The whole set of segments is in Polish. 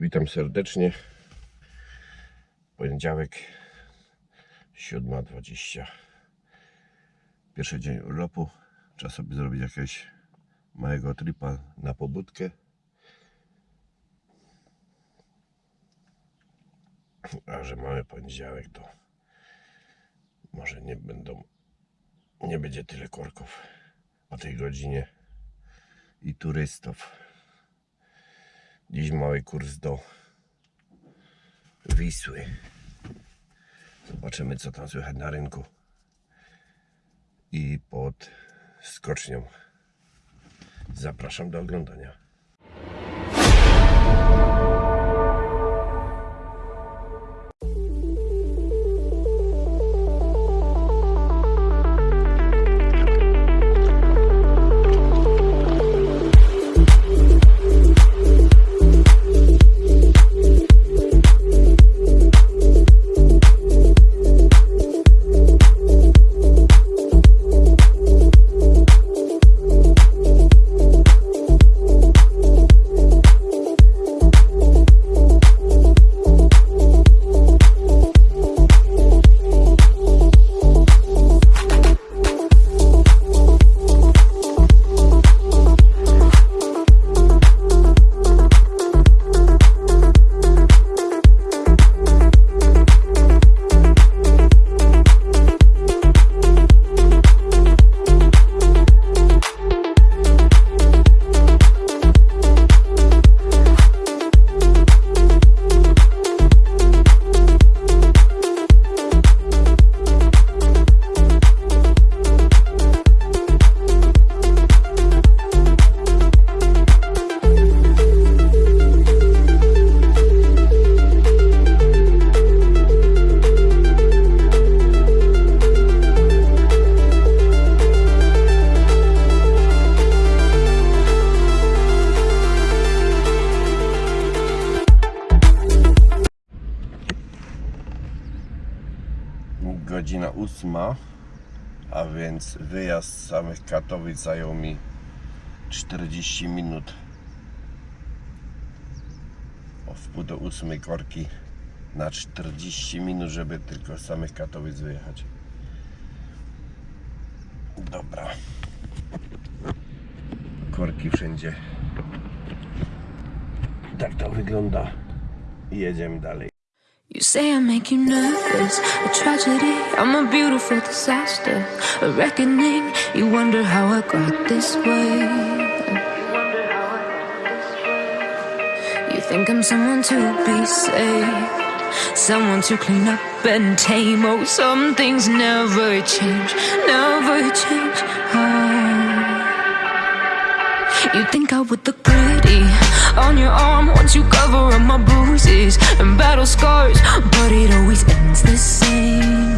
Witam serdecznie. Poniedziałek 7.20. Pierwszy dzień urlopu. Czas sobie zrobić jakiegoś małego tripa na pobudkę. A że mamy poniedziałek, to może nie będą, nie będzie tyle korków o tej godzinie i turystów. Dziś mały kurs do Wisły. Zobaczymy, co tam słychać na rynku i pod skocznią. Zapraszam do oglądania. Godzina ósma, a więc wyjazd z samych Katowic zajął mi 40 minut. O wpół do ósmej korki na 40 minut, żeby tylko z samych Katowic wyjechać. Dobra. Korki wszędzie. Tak to wygląda. Jedziemy dalej. You say I make you nervous, a tragedy, I'm a beautiful disaster, a reckoning. You wonder how I got this way. You think I'm someone to be saved, someone to clean up and tame. Oh, some things never change, never change. Oh. You think I would look pretty on your arm once you cover up my bruises and battle scars, but it always ends the same.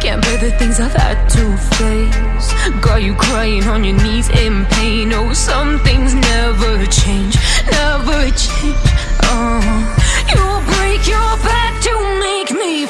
Can't bear the things I've had to face. Got you crying on your knees in pain. Oh, some things never change, never change. Oh, you break your back to make me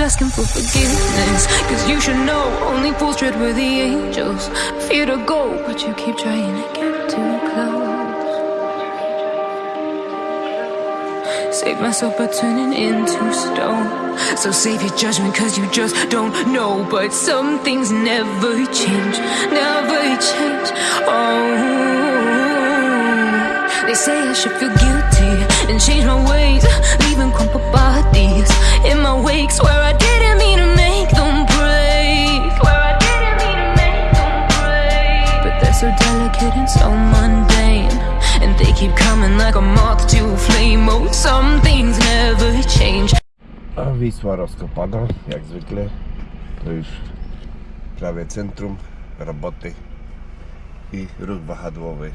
Asking for forgiveness, cause you should know only fools tread where the angels fear to go, but you keep trying to get too close. Save myself by turning into stone. So save your judgment, cause you just don't know. But some things never change, never change. Oh, they say I should feel guilty and change my ways, leaving crumpled bodies in my wake. Swear I didn't mean to make them break. Swear I didn't mean to make them break. But they're so delicate and so mundane. And they keep coming like a moth to a flame. Oh, some things never change. Wisła rozkopana, jak zwykle. To już prawie centrum roboty i ruch wahadłowy.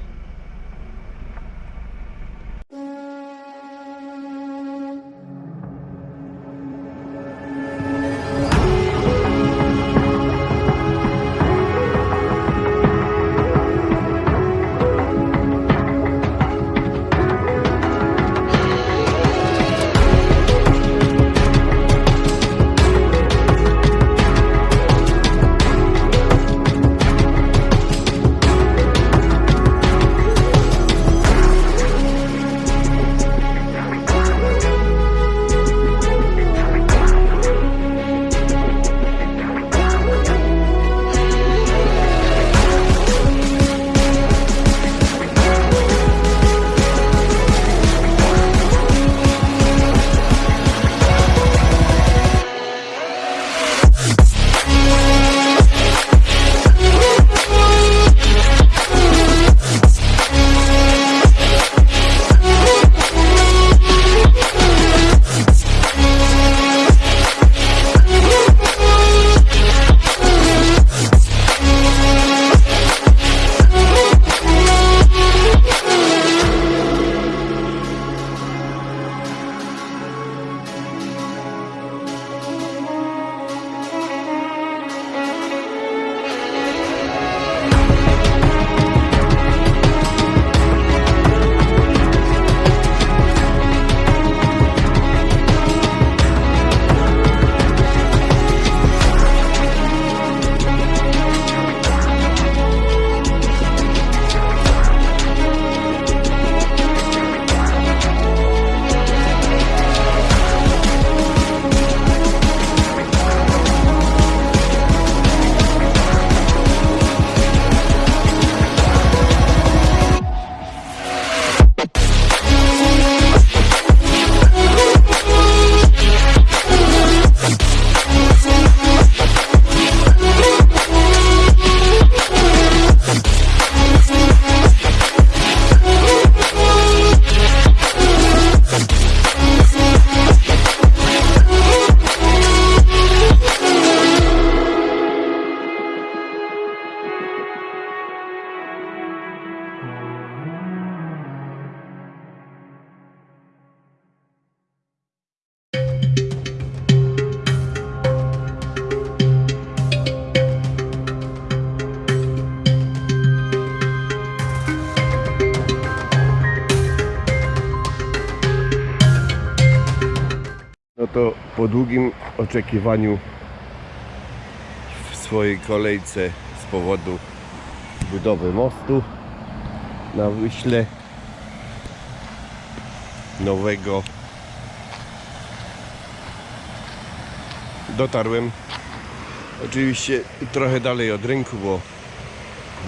Po długim oczekiwaniu w swojej kolejce z powodu budowy mostu na Wyśle nowego dotarłem oczywiście trochę dalej od rynku, bo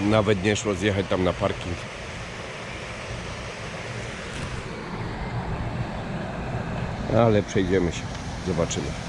nawet nie szło zjechać tam na parking. Ale przejdziemy się, zobaczymy.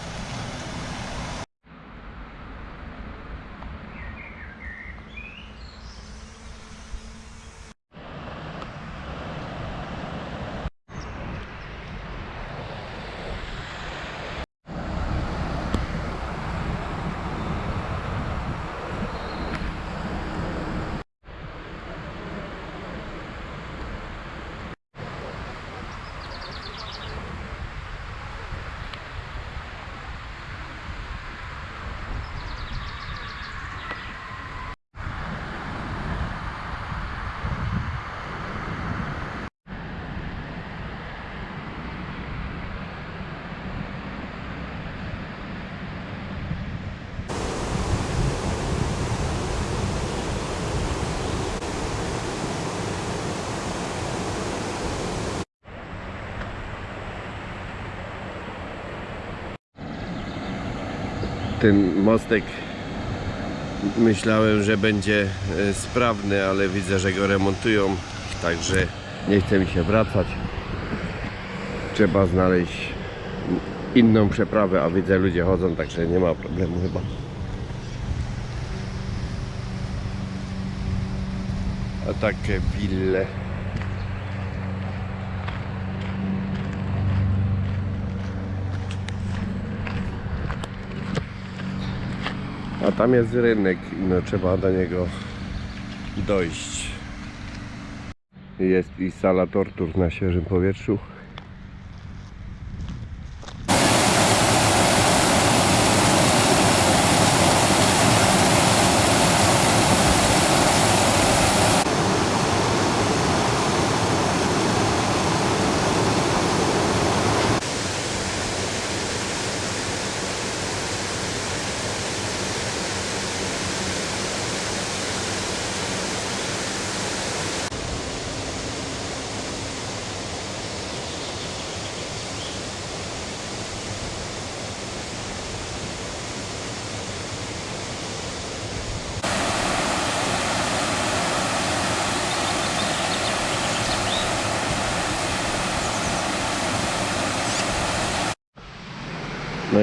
Ten mostek myślałem, że będzie e, sprawny, ale widzę, że go remontują, także nie chce mi się wracać. Trzeba znaleźć inną przeprawę, a widzę ludzie chodzą, także nie ma problemu chyba. A takie wille. Tam jest rynek i no trzeba do niego dojść. Jest i sala tortur na świeżym powietrzu.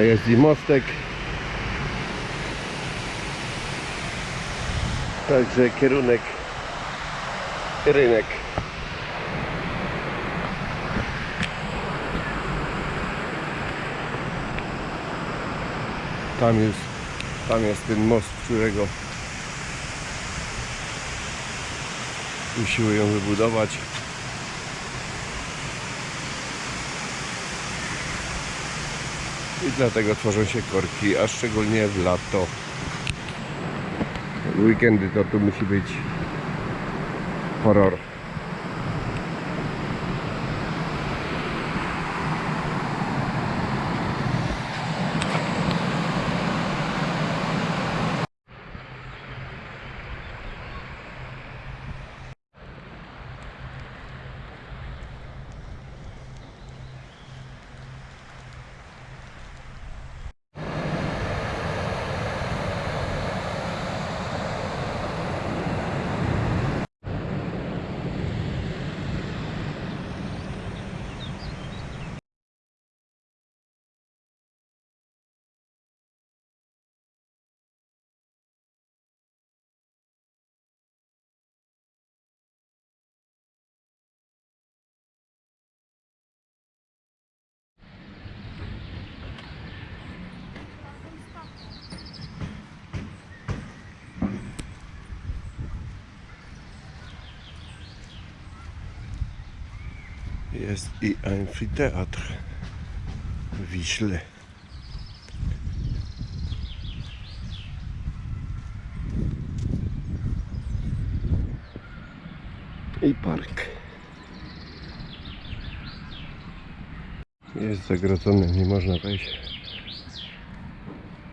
Jest i mostek. Także kierunek rynek. Tam jest, tam jest ten most, którego usiłują wybudować. I dlatego tworzą się korki, a szczególnie w lato. Weekendy to tu musi być horror. Jest i amfiteatr w Wiśle. I park. Jest zagrodzony, nie można wejść.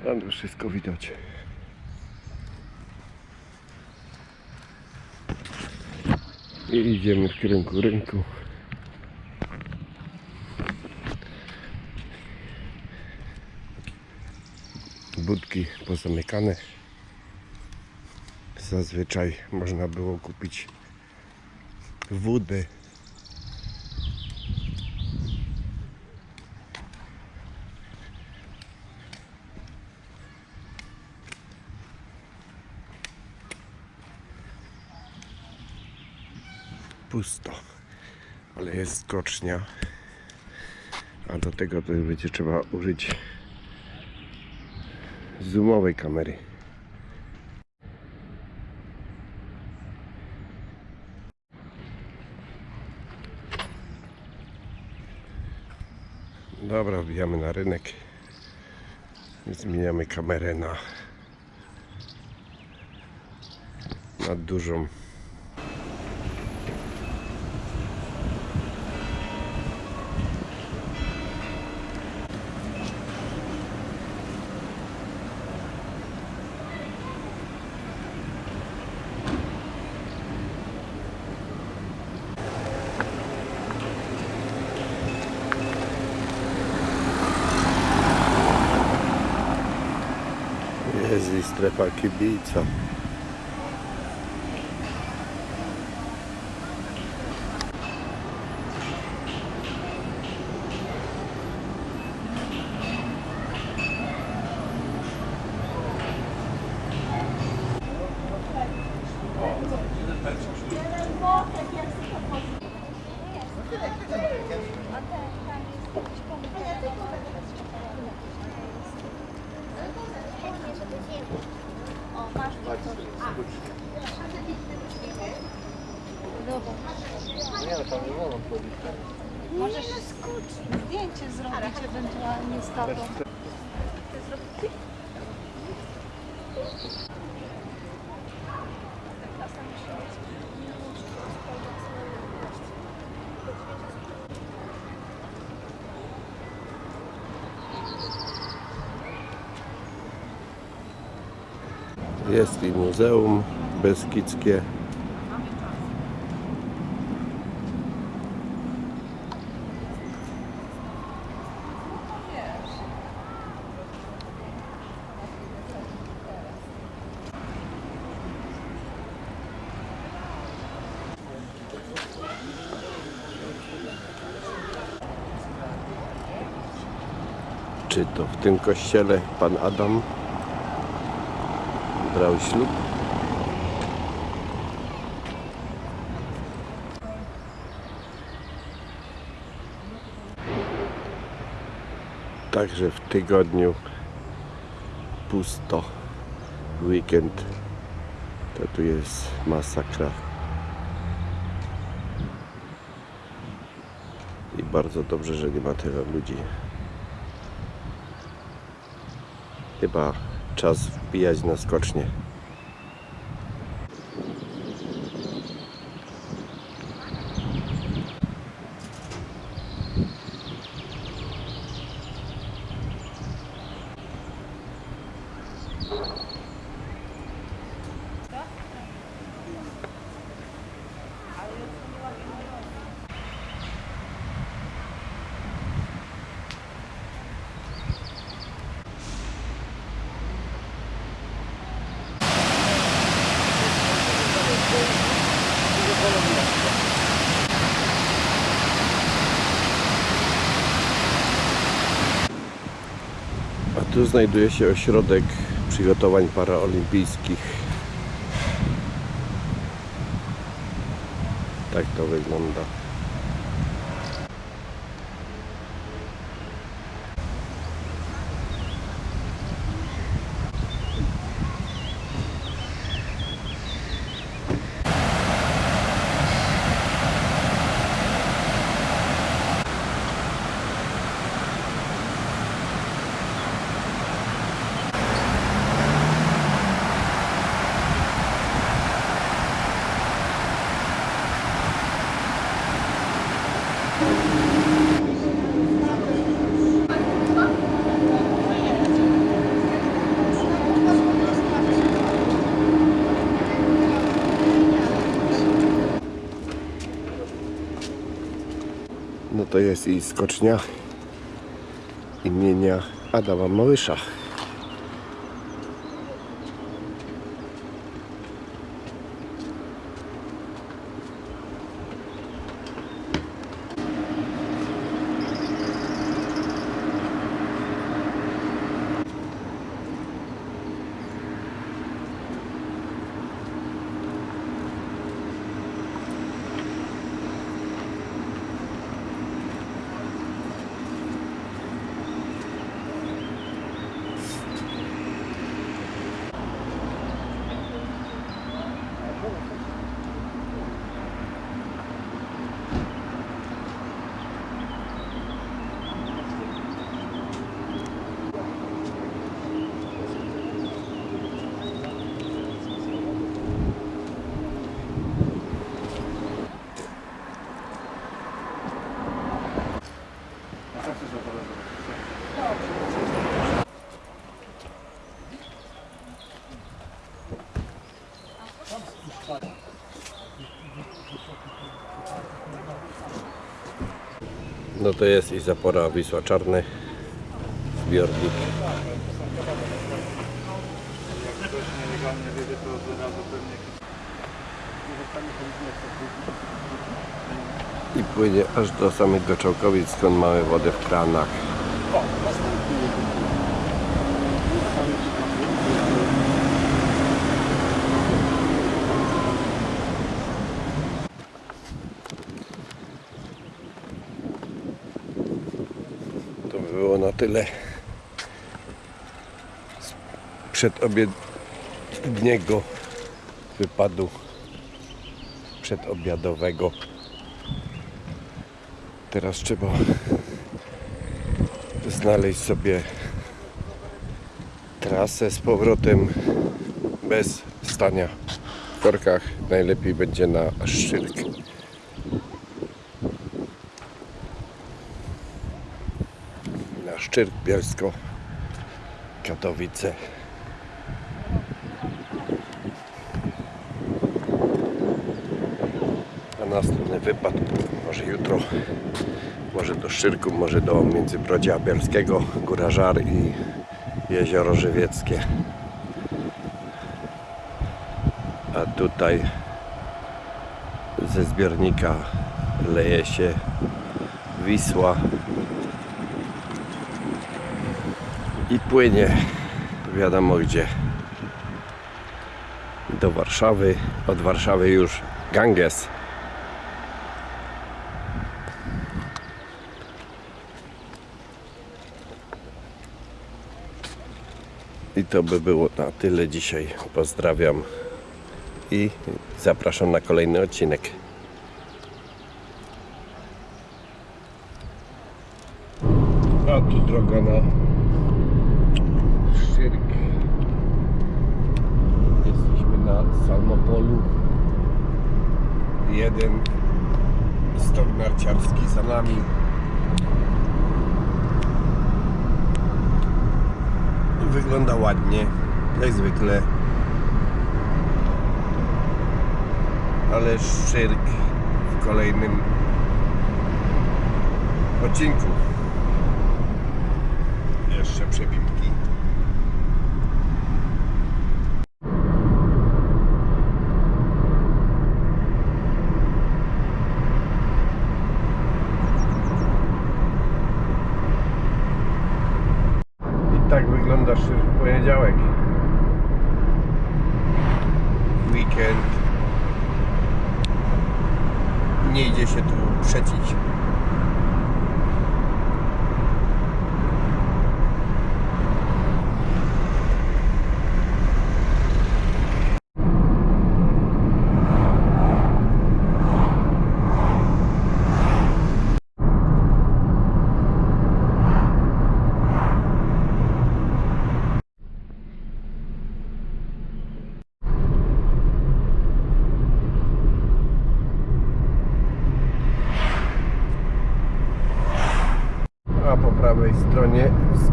Ale wszystko widać. I idziemy w kierunku rynku. Budki pozamykane. Zazwyczaj można było kupić wódę. Pusto, ale jest skocznia. A do tego to będzie trzeba użyć zoomowej kamery. Dobra, wbijamy na rynek. Zmieniamy kamerę na na dużą. Jest i strefa kibica. Możesz zdjęcie zrobić ewentualnie z tatą. Jest i muzeum beskidzkie. Czy to w tym kościele pan Adam brał ślub? Także w tygodniu pusto. Weekend to tu jest masakra. I bardzo dobrze, że nie ma tyle ludzi. Chyba czas wbijać na skocznie. A tu znajduje się ośrodek przygotowań paraolimpijskich. Tak to wygląda. To jest i skocznia imienia Adama Małysza. No to jest i zapora Wisła Czarny, zbiornik. I płynie aż do samych Goczałkowic, skąd mamy wodę w kranach. To by było na tyle z przedobiedniego wypadu przedobiadowego. Teraz trzeba znaleźć sobie trasę z powrotem bez stania w korkach. Najlepiej będzie na Szczyrk. Na Szczyrk Bielsko, Katowice. A następny wypad może jutro, może do Szczyrku, może do Międzybrodzia Bielskiego, Góra Żar i Jezioro Żywieckie. A tutaj ze zbiornika leje się Wisła i płynie. Wiadomo gdzie. Do Warszawy. Od Warszawy już Ganges. I to by było na tyle dzisiaj. Pozdrawiam i zapraszam na kolejny odcinek a tu droga na Szczyrk. Jesteśmy na Salmopolu. Jeden stok narciarski za nami. Wygląda ładnie, jak zwykle. Ale Szczyrk w kolejnym odcinku. Jeszcze przebitki. I tak wygląda Szczyrk w poniedziałek. Weekend. Nie idzie się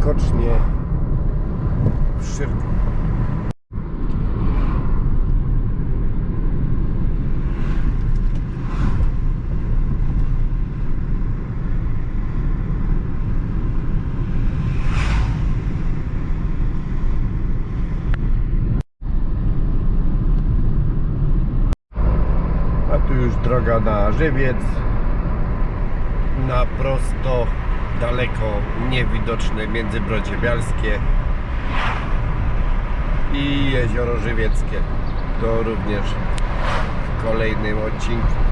skocznie w A tu już droga na Żywiec na prosto daleko, niewidoczne Międzybrodzie Bialskie i Jezioro Żywieckie. To również w kolejnym odcinku.